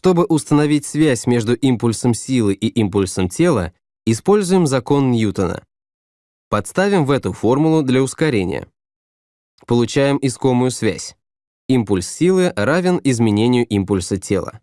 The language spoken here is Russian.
Чтобы установить связь между импульсом силы и импульсом тела, используем закон Ньютона. Подставим в эту формулу для ускорения. Получаем искомую связь. Импульс силы равен изменению импульса тела.